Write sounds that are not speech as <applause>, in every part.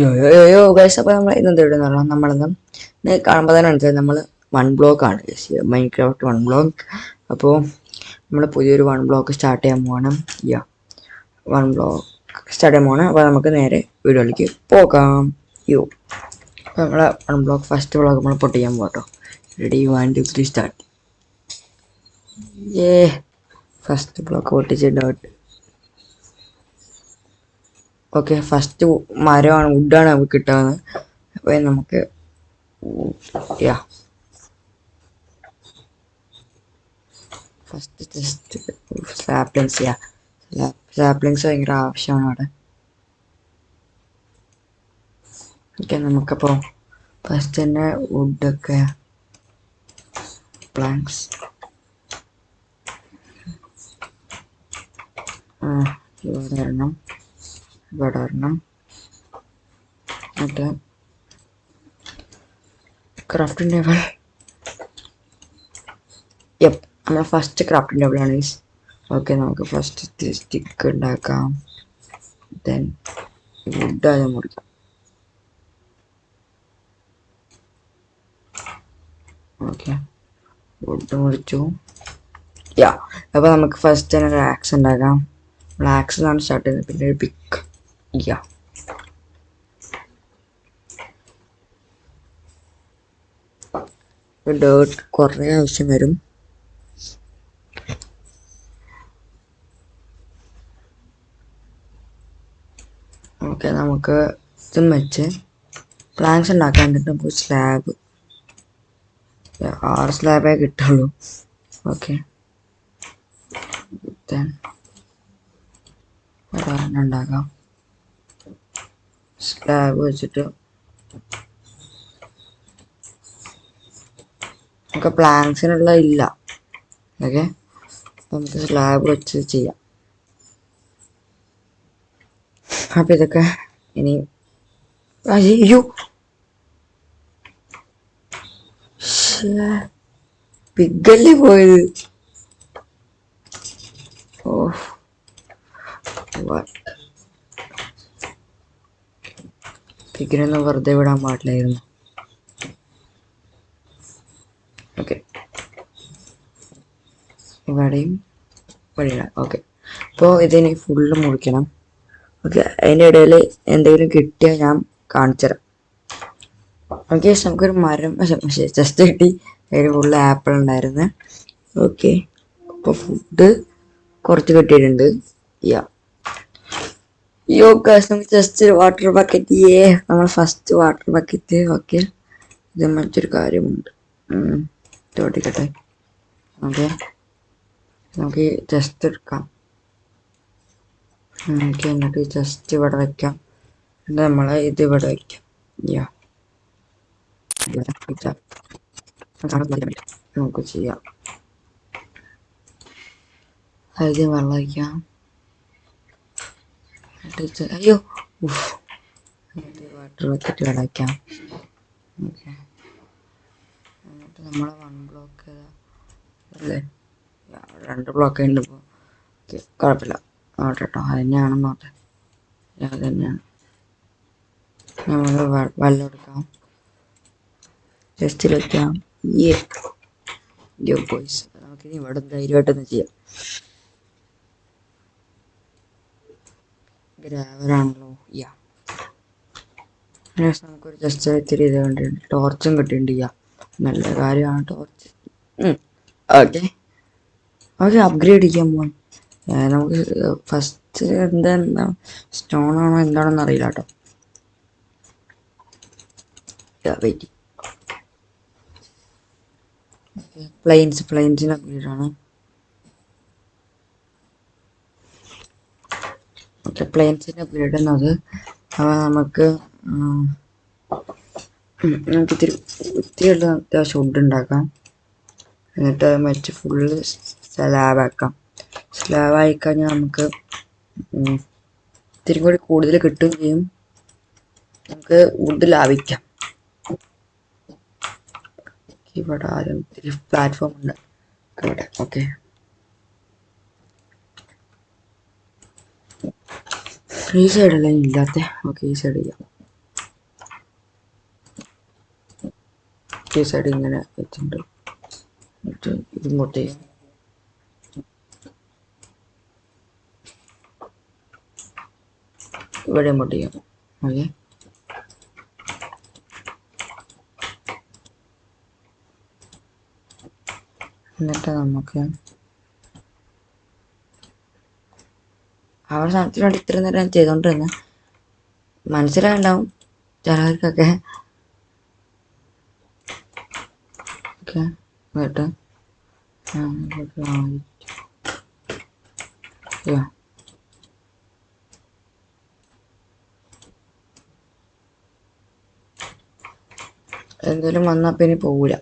യോ യോ യോ യോ ഗൈസ് അപ്പോൾ നമ്മൾ ഇന്ന് എന്ത് ഇടുന്ന പറഞ്ഞാൽ നമ്മളിന്ന് കാണുമ്പോൾ തന്നെ മനസ്സിലായി. നമ്മൾ വൺ ബ്ലോക്ക് ആണ്. Guys Minecraft one block അപ്പോൾ നമ്മൾ പുതിയൊരു വൺ ബ്ലോക്ക് സ്റ്റാർട്ട് ചെയ്യാൻ പോകണം യാ വൺ ബ്ലോക്ക് സ്റ്റാർട്ട് ചെയ്യാൻ പോകണം അപ്പോൾ നമുക്ക് നേരെ വീഡിയോയിലേക്ക് പോകാം. യോ അപ്പോൾ നമ്മളെ വൺ ബ്ലോക്ക് ഫസ്റ്റ് ബ്ലോക്ക് നമ്മൾ പൊട്ടിക്കാൻ പോകട്ടോ ready one two three start ഏ ഫസ്റ്റ് ബ്ലോക്ക് പൊട്ടിച്ചിട്ട് ഓക്കെ ഫസ്റ്റ് മരമാണ് വുഡാണ് നമുക്ക് കിട്ടുന്നത് അപ്പോൾ നമുക്ക് yeah first just saplings yeah saplings ഭയങ്കര ആവശ്യമാണ് അവിടെ. ഓക്കെ നമുക്കപ്പോൾ ഫസ്റ്റ് തന്നെ വുഡൊക്കെ പ്ലാങ്ക്സ് ഇവിടെ വരണം ഇവിടെ ഒരെണ്ണം എന്നിട്ട് ക്രാഫ്റ്റിംഗ് ടേബിൾ യപ്പ് നമ്മളെ ഫസ്റ്റ് ക്രാഫ്റ്റിംഗ് ടേബിളാണ് ഈസ് ഓക്കെ നമുക്ക് ഫസ്റ്റ് സ്റ്റിക്ക് ഉണ്ടാക്കാം. ദെൻ വുഡ് ആദ്യം മുറിക്കാം ഓക്കെ വുഡ് മുറിച്ചു. യാ അപ്പോൾ നമുക്ക് ഫസ്റ്റ് തന്നെ ഒരു ആക്സ് ഉണ്ടാക്കാം. നമ്മൾ ആക്സ് എന്നാണ് സ്റ്റാർട്ട് ചെയ്യുന്നത്. പിന്നെ ഒരു പിക്ക് യാ ഡേർട്ട് കുറേ ആവശ്യം വരും. ഓക്കെ നമുക്ക് ഇതും വെച്ച് പ്ലാങ്സ് ഉണ്ടാക്കാൻ എന്നിട്ട് നമുക്ക് സ്ലാബ് ആറ് സ്ലാബേ കിട്ടുള്ളൂ. ഓക്കെ. ഉണ്ടാക്കാം. സ്ലാബ് വെച്ചിട്ട് നമുക്ക് പ്ലാങ്സിനുള്ള ഇല്ല. ഓക്കെ നമുക്ക് സ്ലാബ് വെച്ച് ചെയ്യാം. അപ്പം ഇതൊക്കെ ഇനി അയ്യോ! പിഗല്ലേ പോയത്? ഓ പിഗിനൊന്നും വെറുതെ വിടാൻ പാടില്ലായിരുന്നു. ഓക്കെ ഇവിടെയും വഴിയില്ല. ഓക്കെ അപ്പോൾ ഇതിനെ ഫുള്ള് മുറിക്കണം. ഓക്കെ അതിന്റെ ഇടയിൽ എന്തെങ്കിലും കിട്ടിയാൽ ഞാൻ കാണിച്ചു തരാം. ഓക്കെ നമുക്കൊരു മരം ജസ്റ്റ് കിട്ടി. അതിൽ ഫുള്ള് ആപ്പിൾ ഉണ്ടായിരുന്നു. ഓക്കെ അപ്പോൾ ഫുഡ് കുറച്ച് കിട്ടിയിട്ടുണ്ട്. യാ യോ ഗൈസ് നമുക്ക് ജസ്റ്റ് വാട്ടർ ബക്കറ്റ് ഏ നമ്മൾ ഫസ്റ്റ് വാട്ടർ ബക്കറ്റ് ഓക്കെ ഇത് മറ്റൊരു കാര്യമുണ്ട്. തോട്ടിക്കട്ടെ. ഓക്കെ. നമുക്ക് ജസ്റ്റ് എടുക്കാം. ഓക്കെ എന്നിട്ട് ജസ്റ്റ് ഇവിടെ വെക്കാം. എന്നിട്ട് നമ്മൾ ഇത് ഇവിടെ വെക്കാം. യാ നമുക്ക് ചെയ്യാം. അതിൽ വെള്ളം ഒഴിക്കാം എന്നിട്ട് അയ്യോ വാട്ടർ ബക്കറ്റ് കിടക്കാം ഓക്കെ. എന്നിട്ട് നമ്മൾ വൺ ബ്ലോക്ക് അല്ലേ? രണ്ട് ബ്ലോക്ക് ഉണ്ട് ഇപ്പോൾ ഓക്കെ കുഴപ്പമില്ല. നോട്ടെ കേട്ടോ അത് തന്നെയാണ് നോട്ടെ അത് തന്നെയാണ്. നമ്മൾ വെള്ളം എടുക്കാം. ജസ്റ്റ് വെക്കാം. ഈ യോ ബോയ്സ് നമുക്കിനി ഇവിടെ ധൈര്യമായിട്ടൊന്ന് ചെയ്യാം. ഗ്രാവറാണല്ലോ യാ. നമുക്കൊരു ജസ്റ്റ് ഇത്തിരി ഇത് കണ്ടിട്ടുണ്ട് ടോർച്ചും കിട്ടിയിട്ടുണ്ട് യാ. നല്ല കാര്യമാണ് ടോർച്ച് ഓക്കെ. ഓക്കെ അപ്ഗ്രേഡ് ചെയ്യാൻ പോകാൻ നമുക്ക് ഫസ്റ്റ് എന്താ എന്താ സ്റ്റോൺ ആണോ എന്താണെന്ന് അറിയില്ല കേട്ടോ. വെയിറ്റ് പ്ലെയിൻസ് പ്ലെയിൻസിന് അപ്ഗ്രേഡ് ആണ്. ഓക്കെ പ്ലെയിൻസിന്റെ അപ്ഗ്രേഡ് എന്നത് അവ നമുക്ക് നമുക്ക് ഇത്തിരി ഇത്തിരിയുള്ള അത്യാവശ്യം ഫുഡ് ഉണ്ടാക്കാം. എന്നിട്ട് വെച്ച് ഫുള്ള് സ്ലാബാക്കാം സ്ലാബായി കഴിഞ്ഞാൽ നമുക്ക് ഇത്തിരി കൂടി കൂടുതൽ കിട്ടുകയും ചെയ്യും. നമുക്ക് വുഡ് ലാഭിക്കാം. ഇവിടെ ആരും ഇത്തിരി പ്ലാറ്റ്ഫോം ഉണ്ട്. ഓക്കെ ഈ സൈഡല്ല ഇല്ലാത്ത ഓക്കെ ഈ സൈഡ് ചെയ്യാം ഈ സൈഡ് ഇങ്ങനെ വെച്ചിട്ടുണ്ട്. ഇതിങ്ങോട്ട് ഇവിടെ ഇങ്ങോട്ട് ചെയ്യാം ഓക്കെ. എന്നിട്ട് നമുക്ക് ആ ഒരു ഇത്ര നേരം ചെയ്തുകൊണ്ടിരുന്നത് മനസ്സിലായിട്ടുണ്ടാവും ചിലവർക്കൊക്കെ. ഓക്കെ വന്നാ. എന്തെങ്കിലും പിന്നെ പോവില്ല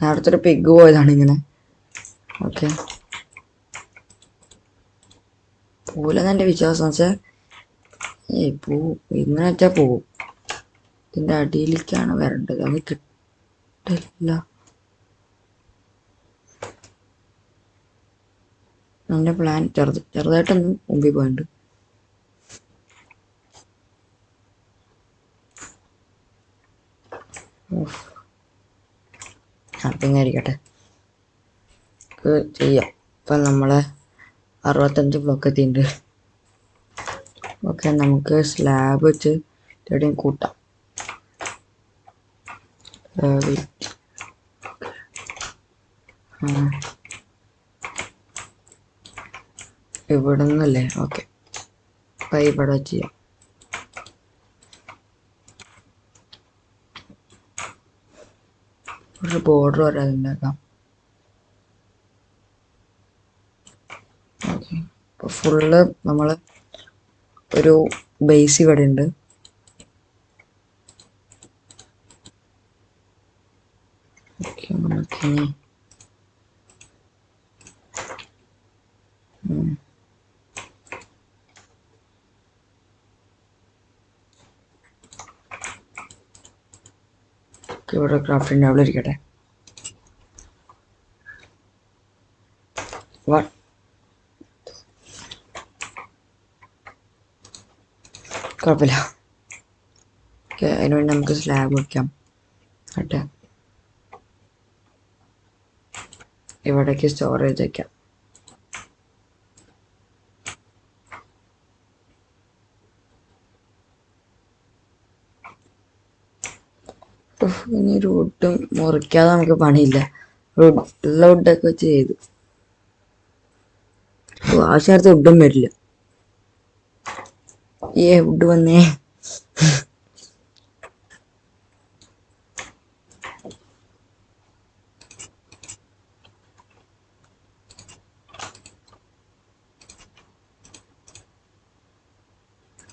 നേരത്തെ ഒരു പിഗ് പോയതാണ് ഇങ്ങനെ ഓക്കെ. പോവില്ലെന്ന് എന്റെ വിശ്വാസം വെച്ചാൽ ഏയ് പോവും ഇങ്ങനെ വെച്ചാൽ പോവും. ഇതിന്റെ അടിയിലേക്കാണ് വരേണ്ടത്. അത് കിട്ടില്ല എന്റെ പ്ലാൻ ചെറുത് ചെറുതായിട്ടൊന്ന് മുമ്പിൽ പോയിട്ടുണ്ട്. ഉഫ്. അപ്പം ഇങ്ങനെ ഇരിക്കട്ടെ ചെയ്യാം. ഇപ്പം നമ്മളെ അറുപത്തഞ്ച് ബ്ലോക്ക് എത്തിയിട്ടുണ്ട്. ഓക്കെ നമുക്ക് സ്ലാബ് വെച്ച് എവിടെയും കൂട്ടാം. ഇവിടെ നിന്നല്ലേ ഓക്കെ അപ്പം ഇവിടെ വെച്ച് ചെയ്യാം. ഒരു ബോർഡർ വരാതെ ഉണ്ടാക്കാം ഓക്കെ അപ്പോൾ ഫുള്ള് നമ്മൾ ഒരു ബേസ് ഇവിടെ ഉണ്ട്. ഇവിടെ ക്രാഫ്റ്റിന്റെ അവിടെ ഇരിക്കട്ടെ വാ കുഴപ്പമില്ല. ഓക്കെ അതിനുവേണ്ടി നമുക്ക് സ്ലാബ് വയ്ക്കാം കേട്ടെ? ഇവിടേക്ക് സ്റ്റോറേജ് വയ്ക്കാം ഇനി ഒരു മുറിക്കാതെ നമുക്ക് പണിയില്ല. വുഡ് ഉള്ള വുഡൊക്കെ വെച്ച് ചെയ്തു. ആവശ്യമായിട്ട് വുഡും വരില്ല. ഏ ഫുഡ് വന്നേ.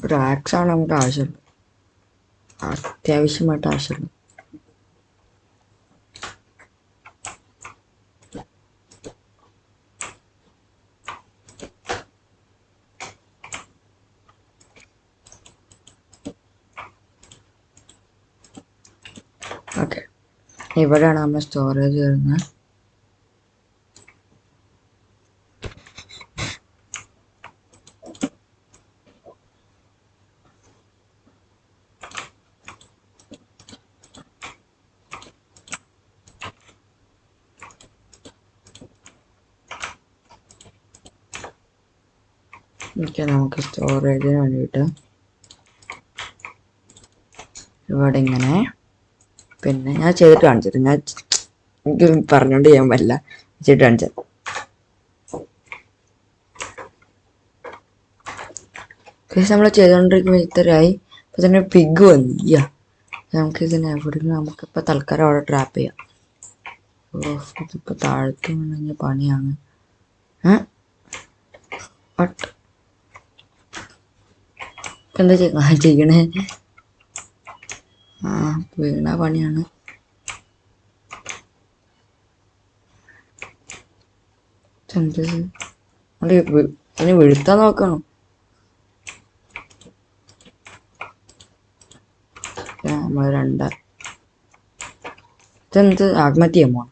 ഒരു ആക്സാണ് നമുക്ക് ആവശ്യമുള്ളത് അത്യാവശ്യമായിട്ട് ആവശ്യമുള്ളത് ഓക്കെ ഇവിടെയാണ് നമ്മൾ സ്റ്റോറേജ് വരുന്നത് നമുക്ക് സ്റ്റോറേജിന് വേണ്ടിയിട്ട് ഇവിടെ ഇങ്ങനെ പിന്നെ ഞാൻ ചെയ്തിട്ട് കാണിച്ചത് ഞാൻ എനിക്ക് പറഞ്ഞോണ്ട് ചെയ്യാൻ പറ്റില്ല ചെയ്തിട്ട് കാണിച്ചത് പക്ഷെ നമ്മൾ ചെയ്തുകൊണ്ടിരിക്കുമ്പോൾ ഇത്രയായി. ഇപ്പം തന്നെ പിഗ് വന്നു നമുക്ക് ഇതിനെ എവിടെയെങ്കിലും നമുക്കിപ്പോൾ തൽക്കാലം അവിടെ ട്രാപ്പ് ചെയ്യാം. ഓഫ് ഇതിപ്പോൾ താഴത്ത് വീണെങ്കിൽ പണിയാണ്. എന്താ ചെയ്യ <laughs> ചെയ്യണേ? വീണ പണിയാണ്. ഇനി വീഴ്ത്താൻ നോക്കണം? നമ്മൾ രണ്ട. ഇതെന്ത്? ആത്മഹത്യ പോണം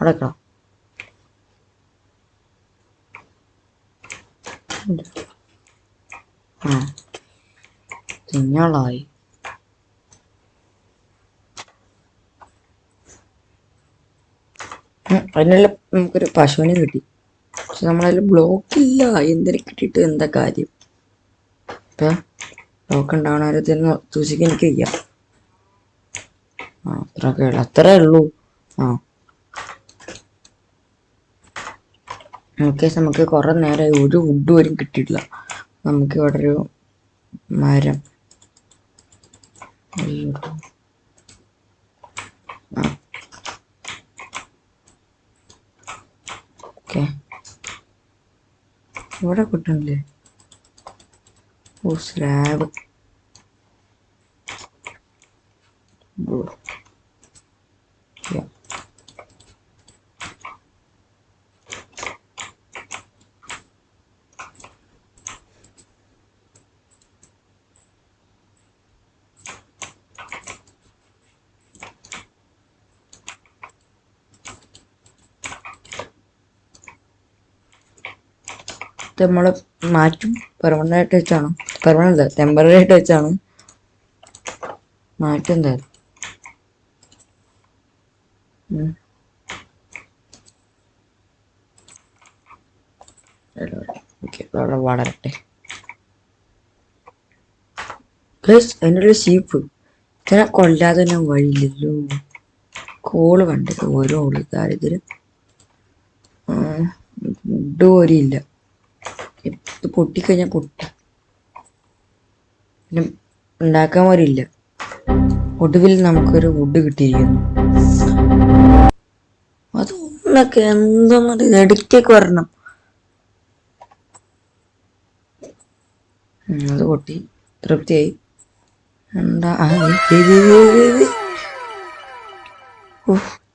അവിടെ വെക്കണം. ആ. ഉം, അതിനുള്ള നമുക്കൊരു പശുവിനെ കിട്ടി. പക്ഷെ നമ്മളതിൽ ബ്ലോക്ക് ഇല്ല. എന്തിനെ കിട്ടിയിട്ട് എന്താ കാര്യം? ഇപ്പൊ ബ്ലോക്ക് ഉണ്ടാവണവരത്തിന് സൂക്ഷിക്കാൻ എനിക്ക് വയ്യ. ആ അത്രയൊക്കെ ഉള്ളു. അത്രേ ഉള്ളൂ. ആ. ഓക്കെ നമുക്ക് കുറെ നേരമായി ഒരു വുഡ് പോലും കിട്ടിയിട്ടില്ല. നമുക്ക് ഇവിടെ ഒരു മരം. ഓക്കെ. ഇവിടെ കിട്ടണില്ലേ ഓ സ്ലാബ് ഇത് നമ്മൾ മാറ്റും. പെർമനന്റ് ആയിട്ട് വെച്ചാണ്. പെർമനന്റ് അല്ല ടെമ്പററി ആയിട്ട് വെച്ചാണ്. മാറ്റും എന്തായാലും. വളരട്ടെ. എന്റെ ഒരു ഷീപ്പ് ഇതിനെ കൊല്ലാതെ തന്നെ വഴിയില്ലല്ലോ. കോൾ കണ്ടത് ഓരോ ദാരിദ്ര്യം ഇല്ല. ഇത് പൊട്ടിക്കഴിഞ്ഞാൽ പൊട്ടി പിന്നെ ഉണ്ടാക്കാൻ പോലും ഇല്ല ഒടുവിൽ നമുക്കൊരു വുഡ് കിട്ടിയിരിക്കുന്നു. അതൊന്നൊക്കെ എന്തൊന്നും എടുത്തേക്ക് വരണം? അത് പൊട്ടി. തൃപ്തിയായി. എന്താ.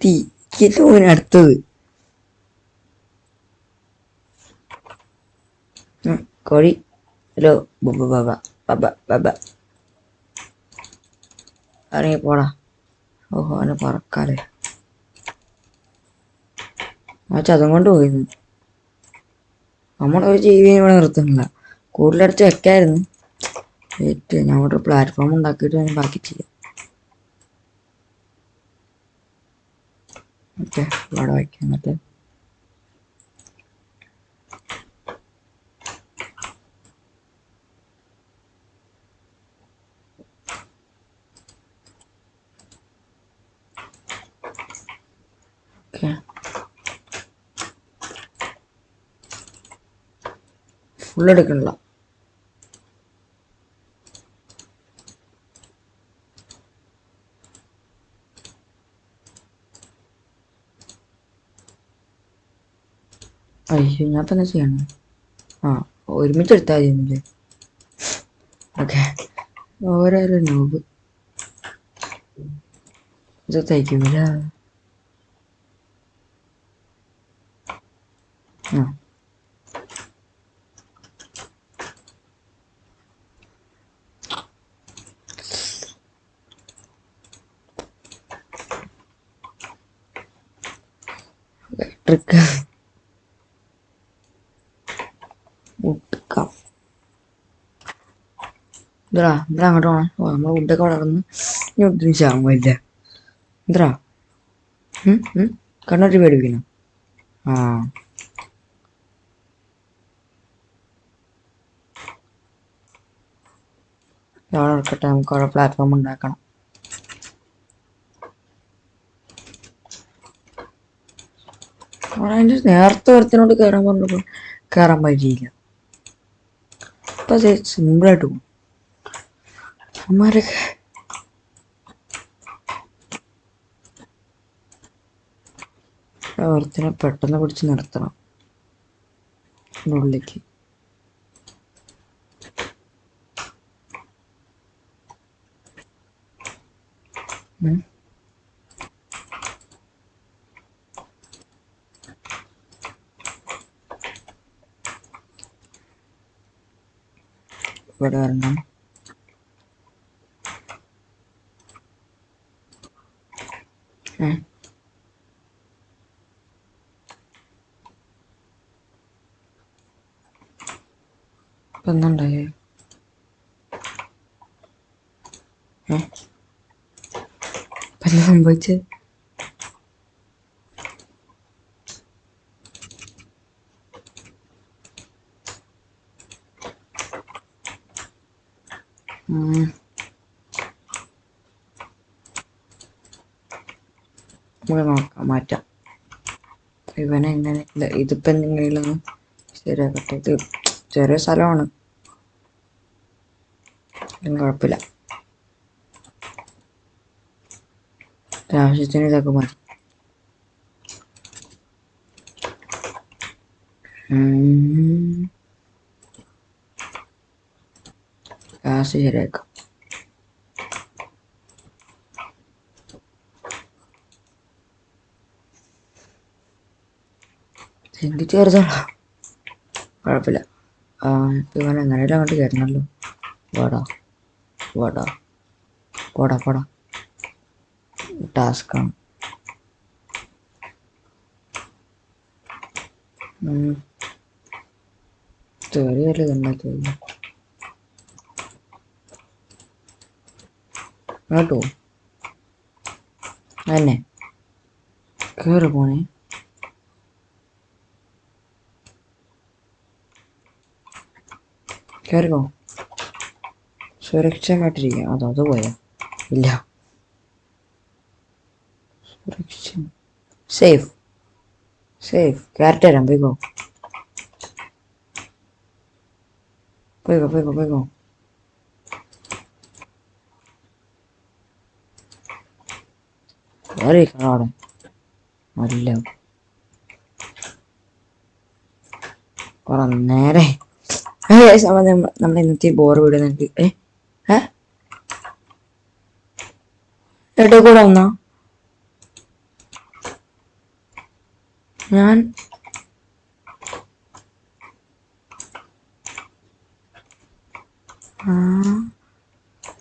തീ. ഇതിന് അടുത്തത്. കോഴി ഹലോ ബബ ബബ ബബ ബബ ഇറങ്ങി പോടാ. ഓഹോ അവനെ പറക്കാലേ ആ ചതം കൊണ്ട് പോയിരുന്നു നമ്മളൊരു ജീവിയെ ഇവിടെ നിർത്തുന്നില്ല. കൂടുതലടുത്ത് വെക്കായിരുന്നു. വെയിറ്റ് ഞാൻ അവിടെ പ്ലാറ്റ്ഫോം ഉണ്ടാക്കിയിട്ട് ഞാൻ ബാക്കി ചെയ്യാം ഓക്കെ ഇവിടെ വയ്ക്കാം എന്നിട്ട്. ഓക്കെ ഫുൾ എടുക്കണില്ല അയ്യോ ഞാൻ തന്നെ ചെയ്യണം. ആ ഒരുമിച്ച് എടുത്താൽ മതിയെന്നില്ലേ? ഓക്കെ. ഓരോരോ നോബ്. ഇത് തയ്ക്കൂല ആ ട്രിക്ക് ഇതാ ഇവിടെ അങ്ങോട്ട് ഓ നമ്മൾ ഫുഡൊക്കെ വളർന്ന് ഇനി ഒട്ടും ചാമില്ല എന്താ കണ്ണൂർ പേടിപ്പിക്കണം ആ. അവിടെ ഇറക്കട്ടെ നമുക്ക് അവിടെ പ്ലാറ്റ്ഫോം ഉണ്ടാക്കണം. അവിടെ അതിന്റെ നേരത്തെ ഒരുത്തിനോട് കയറാൻ പറഞ്ഞപ്പോൾ കയറാൻ പറ്റിയില്ല. ഇപ്പൊ സിമ്പിളായിട്ട് പോകും അമ്മമാരൊക്കെ ഒരുത്തിനെ പെട്ടെന്ന് പിടിച്ച് നിർത്തണം. ഉള്ളിലേക്ക്. ഉം. ഇവിടെ വരണം. ഏ должен быть. Mula nak macam, ini mana ini ni, ini tu penting ni lah. Cerita kat itu, cerita salah orang. Ini pelak? ഇതും കുഴപ്പമില്ല ആവശ്യത്തിന് ഇതൊക്കെ മതി ഉം. ഗ്യാസ് ശരിയാക്കാം എനിക്ക് ചേർത്തോളാം കുഴപ്പമില്ല ഇവൻ എങ്ങനെയാലും അങ്ങോട്ട് കയറണല്ലോ വാടാ വാടാ പോടാ പോടാ ടാസ്ക്കാണ് ചെറിയൊരു ഇതുണ്ടാക്കി കേട്ടോ തന്നെ കയറി പോണേ കയറിക്കോ സുരക്ഷമായിട്ടിരിക്കുക അതോ അത് പോയാ. ഇല്ല. സുരക്ഷ സേഫ്. സേഫ്. കയറട്ടെ തരാം. പോയിക്കോ. പോയിക്കോ പോയിക്കോ പോയിക്കോ. കയറിയിരിക്കണം അവിടെ നല്ല കുറെ നേരെ. നമ്മുടെ ഇന്നത്തെ ബോർ വീട് നമുക്ക് ഏ? ഏ? എവിടെ കൂടെ വന്നോ? ഞാൻ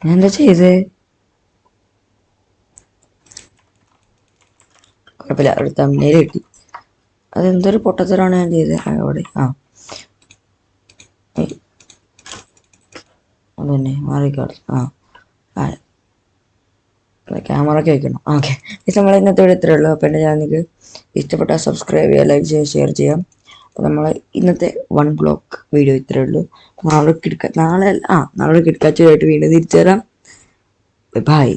ഞാൻ എന്താ ചെയ്ത്? കുഴപ്പമില്ല അവിടെ തമ്മിൽ കിട്ടി. അതെന്തൊരു പൊട്ടത്തരാണ് ഞാൻ ചെയ്തത് അവിടെ. ആ. അതന്നെ മാറിക്കോട്ടെ. ആ. ആ ക്യാമറ ഒക്കെ വെക്കണം ഓക്കെ. നമ്മൾ ഇന്നത്തെ വീഡിയോ ഇത്രയേ ഉള്ളൂ. അപ്പോൾ എന്റെ ചാനലിക്ക് ഇഷ്ടപ്പെട്ടാൽ സബ്സ്ക്രൈബ് ചെയ്യുക ലൈക്ക് ചെയ്യുക ഷെയർ ചെയ്യാം അപ്പോൾ നമ്മൾ ഇന്നത്തെ വൺ ബ്ലോക്ക് വീഡിയോ ഇത്രയേ ഉള്ളൂ. നാളെ കിടക്ക നാളെ ആ നാളെ കിടക്കാച്ചയായിട്ട് വീണ്ടും തിരിച്ചു തരാം ബൈ